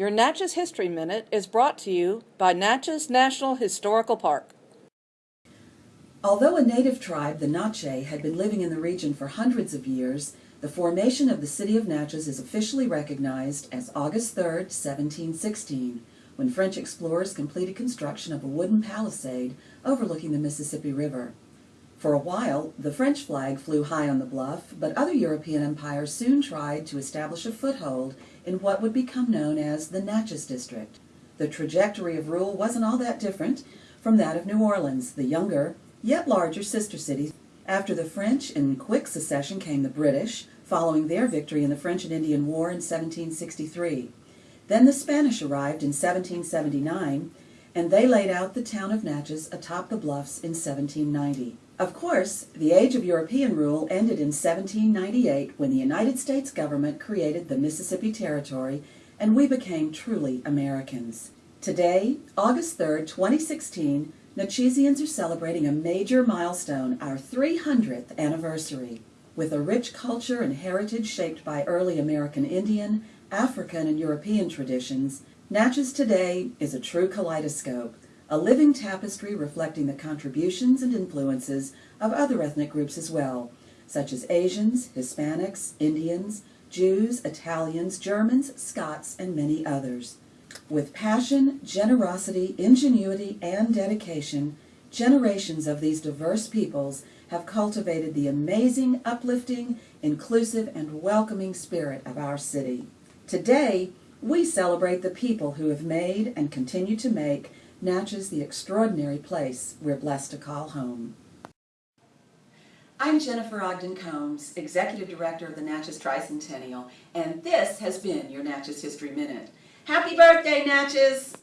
Your Natchez History Minute is brought to you by Natchez National Historical Park. Although a native tribe, the Natchez, had been living in the region for hundreds of years, the formation of the city of Natchez is officially recognized as August 3, 1716, when French explorers completed construction of a wooden palisade overlooking the Mississippi River. For a while, the French flag flew high on the bluff, but other European empires soon tried to establish a foothold in what would become known as the Natchez District. The trajectory of rule wasn't all that different from that of New Orleans, the younger, yet larger sister city. After the French, in quick succession came the British, following their victory in the French and Indian War in 1763. Then the Spanish arrived in 1779, and they laid out the town of Natchez atop the bluffs in 1790. Of course, the age of European rule ended in 1798 when the United States government created the Mississippi Territory and we became truly Americans. Today, August 3, 2016, Natchezians are celebrating a major milestone, our 300th anniversary. With a rich culture and heritage shaped by early American Indian, African, and European traditions, Natchez today is a true kaleidoscope a living tapestry reflecting the contributions and influences of other ethnic groups as well, such as Asians, Hispanics, Indians, Jews, Italians, Germans, Scots, and many others. With passion, generosity, ingenuity, and dedication, generations of these diverse peoples have cultivated the amazing, uplifting, inclusive, and welcoming spirit of our city. Today, we celebrate the people who have made and continue to make Natchez the extraordinary place we're blessed to call home. I'm Jennifer Ogden Combs, Executive Director of the Natchez Tricentennial, and this has been your Natchez History Minute. Happy birthday, Natchez!